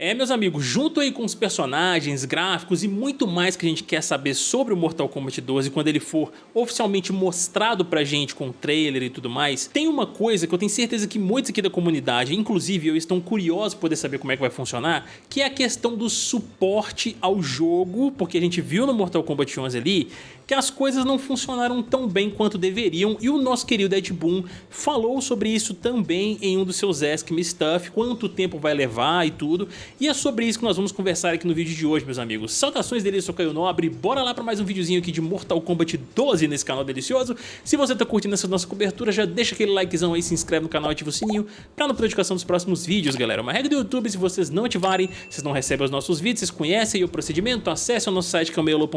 É, meus amigos, junto aí com os personagens, gráficos e muito mais que a gente quer saber sobre o Mortal Kombat 12 quando ele for oficialmente mostrado pra gente com trailer e tudo mais, tem uma coisa que eu tenho certeza que muitos aqui da comunidade, inclusive eu, estão curiosos por poder saber como é que vai funcionar, que é a questão do suporte ao jogo, porque a gente viu no Mortal Kombat 11 ali que as coisas não funcionaram tão bem quanto deveriam e o nosso querido Ed Boon falou sobre isso também em um dos seus Ask Me Stuff, quanto tempo vai levar e tudo, e é sobre isso que nós vamos conversar aqui no vídeo de hoje, meus amigos. Saudações dele, sou Caio Nobre, bora lá para mais um videozinho aqui de Mortal Kombat 12 nesse canal delicioso. Se você tá curtindo essa nossa cobertura, já deixa aquele likezão aí, se inscreve no canal ativa o sininho pra não perder notificação dos próximos vídeos, galera. Uma regra do YouTube, se vocês não ativarem, vocês não recebem os nossos vídeos, vocês conhecem o procedimento, acesse o nosso site que é o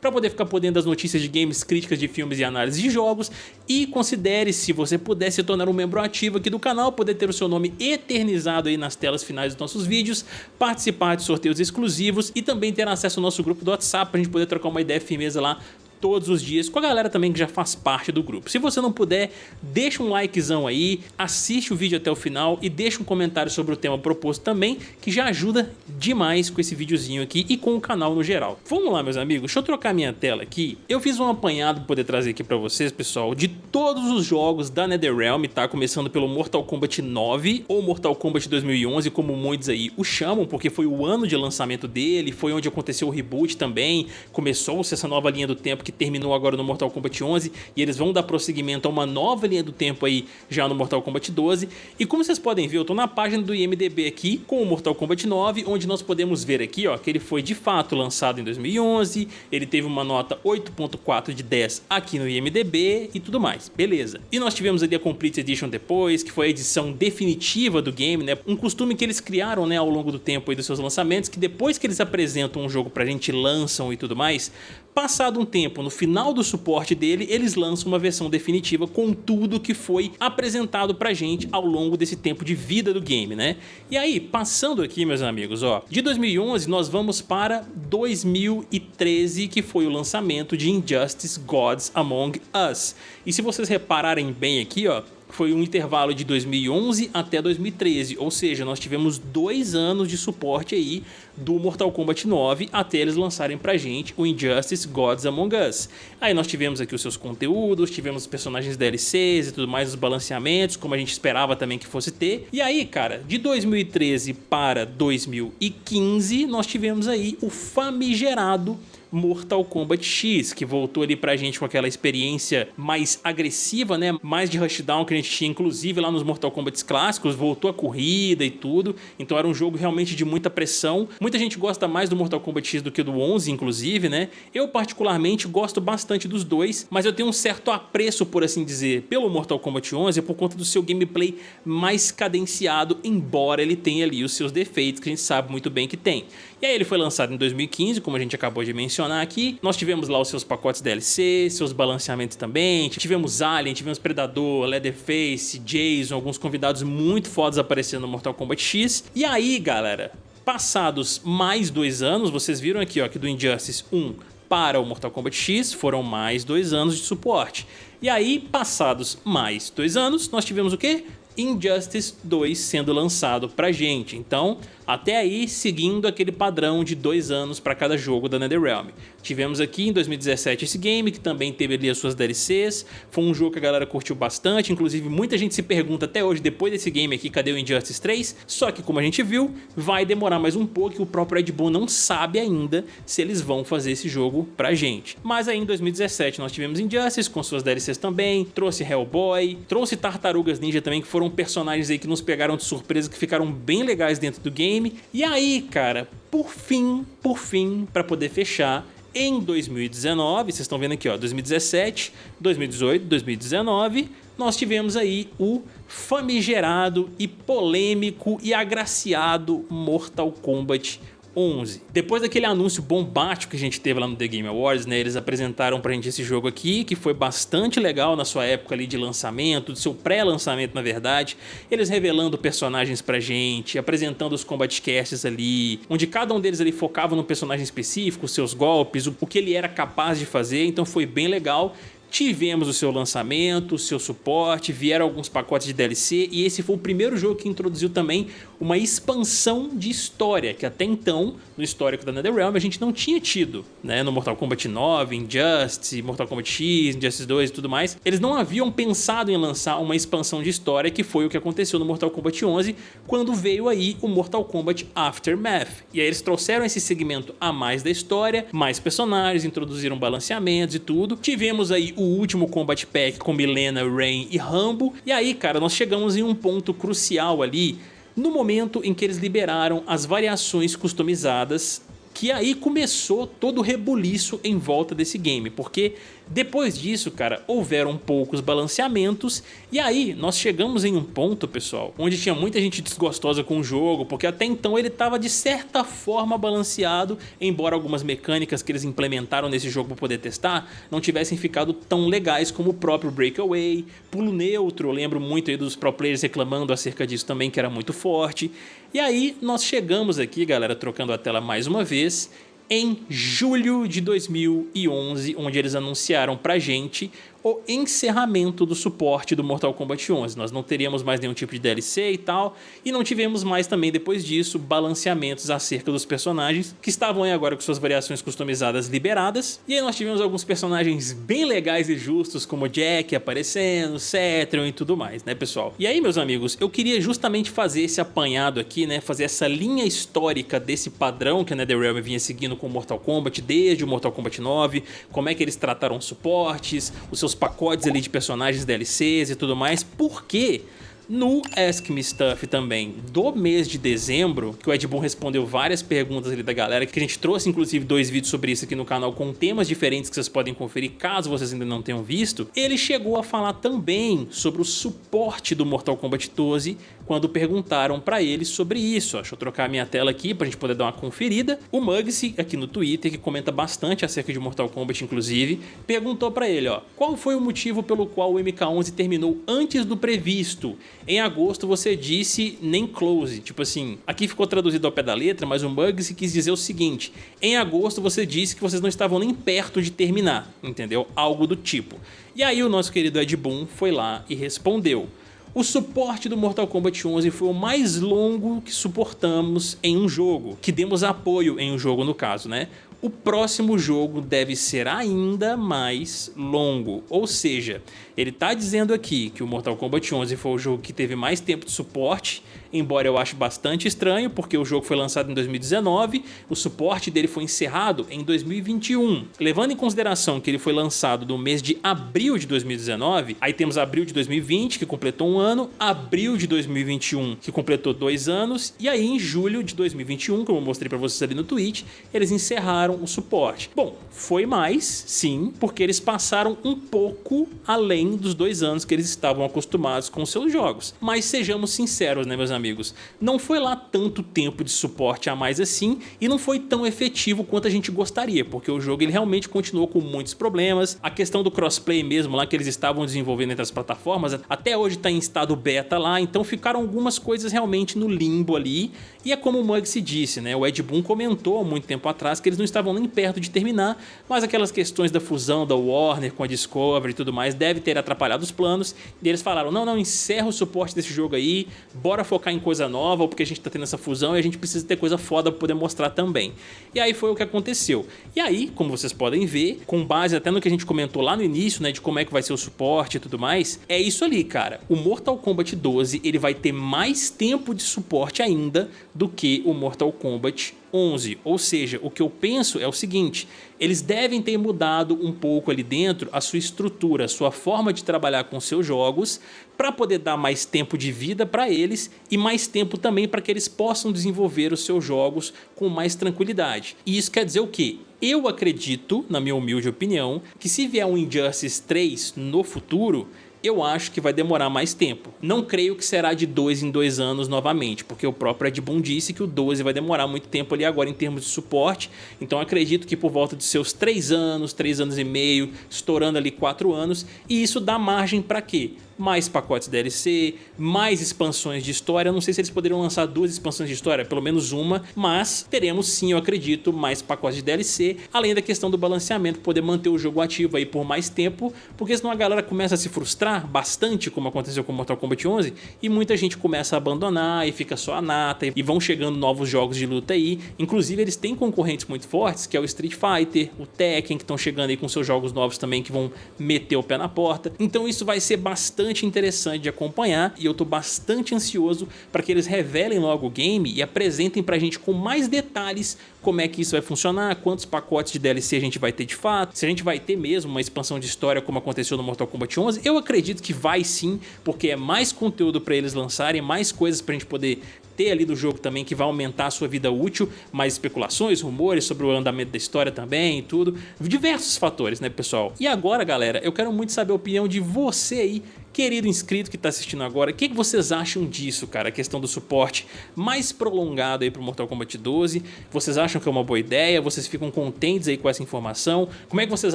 pra poder ficar podendo das notícias de games, críticas de filmes e análise de jogos. E considere se você puder se tornar um membro ativo aqui do canal, poder ter o seu nome eternizado aí nas telas finais dos nossos vídeos, participar de sorteios exclusivos e também ter acesso ao nosso grupo do WhatsApp para a gente poder trocar uma ideia firmeza lá todos os dias com a galera também que já faz parte do grupo. Se você não puder, deixa um likezão aí, assiste o vídeo até o final e deixa um comentário sobre o tema proposto também, que já ajuda demais com esse videozinho aqui e com o canal no geral. Vamos lá, meus amigos, deixa eu trocar minha tela aqui. Eu fiz um apanhado para poder trazer aqui para vocês, pessoal, de todos os jogos da NetherRealm, tá? Começando pelo Mortal Kombat 9 ou Mortal Kombat 2011, como muitos aí o chamam, porque foi o ano de lançamento dele, foi onde aconteceu o reboot também, começou-se essa nova linha do tempo que que terminou agora no Mortal Kombat 11 e eles vão dar prosseguimento a uma nova linha do tempo aí já no Mortal Kombat 12 e como vocês podem ver eu tô na página do IMDB aqui com o Mortal Kombat 9 onde nós podemos ver aqui ó que ele foi de fato lançado em 2011 ele teve uma nota 8.4 de 10 aqui no IMDB e tudo mais beleza. E nós tivemos ali a Complete Edition depois que foi a edição definitiva do game né um costume que eles criaram né ao longo do tempo aí dos seus lançamentos que depois que eles apresentam um jogo pra gente lançam e tudo mais Passado um tempo, no final do suporte dele, eles lançam uma versão definitiva com tudo que foi apresentado pra gente ao longo desse tempo de vida do game, né? E aí, passando aqui, meus amigos, ó, de 2011 nós vamos para 2013, que foi o lançamento de Injustice Gods Among Us. E se vocês repararem bem aqui, ó, foi um intervalo de 2011 até 2013, ou seja, nós tivemos dois anos de suporte aí do Mortal Kombat 9 até eles lançarem pra gente o Injustice Gods Among Us. Aí nós tivemos aqui os seus conteúdos, tivemos os personagens DLCs e tudo mais, os balanceamentos, como a gente esperava também que fosse ter. E aí, cara, de 2013 para 2015, nós tivemos aí o famigerado Mortal Kombat X, que voltou ali pra gente com aquela experiência mais agressiva, né? Mais de rushdown que a gente tinha, inclusive lá nos Mortal Kombat clássicos, voltou a corrida e tudo. Então era um jogo realmente de muita pressão. Muita gente gosta mais do Mortal Kombat X do que do 11, inclusive, né? Eu particularmente gosto bastante dos dois, mas eu tenho um certo apreço, por assim dizer, pelo Mortal Kombat 11 por conta do seu gameplay mais cadenciado, embora ele tenha ali os seus defeitos que a gente sabe muito bem que tem. E aí ele foi lançado em 2015, como a gente acabou de mencionar aqui. Nós tivemos lá os seus pacotes DLC, seus balanceamentos também. Tivemos Alien, tivemos Predador, Leatherface, Jason, alguns convidados muito fodas aparecendo no Mortal Kombat X. E aí, galera, passados mais dois anos, vocês viram aqui ó, que do Injustice 1 para o Mortal Kombat X foram mais dois anos de suporte. E aí, passados mais dois anos, nós tivemos o quê? Injustice 2 sendo lançado pra gente. Então, até aí, seguindo aquele padrão de dois anos para cada jogo da NetherRealm. Tivemos aqui em 2017 esse game, que também teve ali as suas DLCs, foi um jogo que a galera curtiu bastante, inclusive muita gente se pergunta até hoje, depois desse game aqui, cadê o Injustice 3? Só que como a gente viu, vai demorar mais um pouco e o próprio Red Bull não sabe ainda se eles vão fazer esse jogo pra gente. Mas aí em 2017 nós tivemos Injustice com suas DLCs também, trouxe Hellboy, trouxe Tartarugas Ninja também, que foram personagens aí que nos pegaram de surpresa, que ficaram bem legais dentro do game, game. E aí, cara, por fim, por fim, para poder fechar, em 2019, vocês estão vendo aqui, ó, 2017, 2018, 2019, nós tivemos aí o famigerado e polêmico e agraciado Mortal Kombat 11. Depois daquele anúncio bombástico que a gente teve lá no The Game Awards, né, eles apresentaram pra gente esse jogo aqui, que foi bastante legal na sua época ali de lançamento, do seu pré-lançamento na verdade, eles revelando personagens pra gente, apresentando os combat casts ali, onde cada um deles ali focava num personagem específico, seus golpes, o, o que ele era capaz de fazer, então foi bem legal. Tivemos o seu lançamento, o seu suporte, vieram alguns pacotes de DLC e esse foi o primeiro jogo que introduziu também uma expansão de história, que até então, no histórico da NetherRealm, a gente não tinha tido, né? No Mortal Kombat 9, Injustice, Mortal Kombat X, Injustice 2 e tudo mais. Eles não haviam pensado em lançar uma expansão de história, que foi o que aconteceu no Mortal Kombat 11, quando veio aí o Mortal Kombat Aftermath. E aí eles trouxeram esse segmento a mais da história, mais personagens, introduziram balanceamentos e tudo. Tivemos aí o último Combat Pack com Milena, Rain e Rambo. E aí, cara, nós chegamos em um ponto crucial ali no momento em que eles liberaram as variações customizadas que aí começou todo o rebuliço em volta desse game, porque depois disso, cara, houveram poucos balanceamentos e aí nós chegamos em um ponto, pessoal, onde tinha muita gente desgostosa com o jogo, porque até então ele estava de certa forma balanceado, embora algumas mecânicas que eles implementaram nesse jogo para poder testar não tivessem ficado tão legais como o próprio Breakaway, pulo neutro, eu lembro muito aí dos pro players reclamando acerca disso também, que era muito forte. E aí nós chegamos aqui, galera, trocando a tela mais uma vez, em julho de 2011, onde eles anunciaram pra gente o encerramento do suporte do Mortal Kombat 11. Nós não teríamos mais nenhum tipo de DLC e tal, e não tivemos mais também depois disso balanceamentos acerca dos personagens, que estavam aí agora com suas variações customizadas liberadas. E aí nós tivemos alguns personagens bem legais e justos, como Jack aparecendo, Cetrion e tudo mais, né pessoal? E aí meus amigos, eu queria justamente fazer esse apanhado aqui, né, fazer essa linha histórica desse padrão que a NetherRealm vinha seguindo com Mortal Kombat desde o Mortal Kombat 9, como é que eles trataram suportes, os seus pacotes ali de personagens DLCs e tudo mais, porque no Ask Me Stuff também do mês de dezembro, que o Ed Boon respondeu várias perguntas ali da galera, que a gente trouxe inclusive dois vídeos sobre isso aqui no canal com temas diferentes que vocês podem conferir caso vocês ainda não tenham visto, ele chegou a falar também sobre o suporte do Mortal Kombat 12 quando perguntaram para ele sobre isso. Deixa eu trocar a minha tela aqui para a gente poder dar uma conferida. O Mugsy, aqui no Twitter, que comenta bastante acerca de Mortal Kombat, inclusive, perguntou para ele, ó, qual foi o motivo pelo qual o MK11 terminou antes do previsto? Em agosto você disse nem close, tipo assim, aqui ficou traduzido ao pé da letra, mas o Mugsy quis dizer o seguinte, em agosto você disse que vocês não estavam nem perto de terminar, entendeu? Algo do tipo. E aí o nosso querido Ed Boon foi lá e respondeu. O suporte do Mortal Kombat 11 foi o mais longo que suportamos em um jogo, que demos apoio em um jogo no caso, né? O próximo jogo deve ser ainda mais longo, ou seja, ele está dizendo aqui que o Mortal Kombat 11 foi o jogo que teve mais tempo de suporte embora eu ache bastante estranho, porque o jogo foi lançado em 2019, o suporte dele foi encerrado em 2021. Levando em consideração que ele foi lançado no mês de abril de 2019, aí temos abril de 2020, que completou um ano, abril de 2021, que completou dois anos, e aí em julho de 2021, como eu mostrei para vocês ali no Twitch, eles encerraram o suporte. Bom, foi mais, sim, porque eles passaram um pouco além dos dois anos que eles estavam acostumados com seus jogos. Mas sejamos sinceros, né, meus amigos? Amigos, não foi lá tanto tempo de suporte a mais assim e não foi tão efetivo quanto a gente gostaria, porque o jogo ele realmente continuou com muitos problemas. A questão do crossplay mesmo lá que eles estavam desenvolvendo entre as plataformas, até hoje está em estado beta lá, então ficaram algumas coisas realmente no limbo ali. E é como o Mug se disse, né? O Ed Boon comentou há muito tempo atrás que eles não estavam nem perto de terminar, mas aquelas questões da fusão da Warner com a Discovery e tudo mais deve ter atrapalhado os planos. E eles falaram, não, não, encerra o suporte desse jogo aí, bora focar em coisa nova ou porque a gente tá tendo essa fusão e a gente precisa ter coisa foda pra poder mostrar também. E aí foi o que aconteceu. E aí, como vocês podem ver, com base até no que a gente comentou lá no início, né, de como é que vai ser o suporte e tudo mais, é isso ali, cara. O Mortal Kombat 12, ele vai ter mais tempo de suporte ainda do que o Mortal Kombat 11. Ou seja, o que eu penso é o seguinte, eles devem ter mudado um pouco ali dentro a sua estrutura, a sua forma de trabalhar com seus jogos para poder dar mais tempo de vida para eles e mais tempo também para que eles possam desenvolver os seus jogos com mais tranquilidade. E isso quer dizer o quê? Eu acredito, na minha humilde opinião, que se vier um Injustice 3 no futuro, eu acho que vai demorar mais tempo. Não creio que será de dois em dois anos novamente, porque o próprio Ed Boon disse que o 12 vai demorar muito tempo ali agora em termos de suporte, então acredito que por volta de seus três anos, três anos e meio, estourando ali quatro anos, e isso dá margem para quê? Mais pacotes DLC, mais expansões de história. Eu não sei se eles poderiam lançar duas expansões de história, pelo menos uma, mas teremos sim, eu acredito, mais pacotes de DLC, além da questão do balanceamento, poder manter o jogo ativo aí por mais tempo, porque senão a galera começa a se frustrar bastante, como aconteceu com Mortal Kombat 11, e muita gente começa a abandonar e fica só a nata, e vão chegando novos jogos de luta aí. Inclusive eles têm concorrentes muito fortes, que é o Street Fighter, o Tekken, que estão chegando aí com seus jogos novos também, que vão meter o pé na porta. Então isso vai ser bastante interessante de acompanhar, e eu tô bastante ansioso para que eles revelem logo o game e apresentem pra gente com mais detalhes como é que isso vai funcionar, quantos pacotes de DLC a gente vai ter de fato, se a gente vai ter mesmo uma expansão de história como aconteceu no Mortal Kombat 11, eu acredito que vai sim, porque é mais conteúdo para eles lançarem, mais coisas pra gente poder ter ali do jogo também que vai aumentar a sua vida útil, mais especulações, rumores sobre o andamento da história também e tudo, diversos fatores, né pessoal? E agora galera, eu quero muito saber a opinião de você aí Querido inscrito que está assistindo agora, o que, que, vocês acham disso, cara? A questão do suporte mais prolongado aí para o Mortal Kombat 12. Vocês acham que é uma boa ideia? Vocês ficam contentes aí com essa informação? Como é que vocês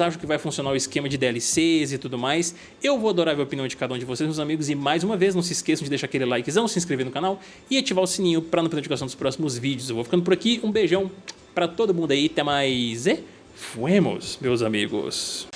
acham que vai funcionar o esquema de DLCs e tudo mais? Eu vou adorar ver a opinião de cada um de vocês, meus amigos. E mais uma vez, não se esqueçam de deixar aquele likezão, se inscrever no canal e ativar o sininho para não perder notificação dos próximos vídeos. Eu vou ficando por aqui. Um beijão para todo mundo aí. Até mais e fuemos, meus amigos.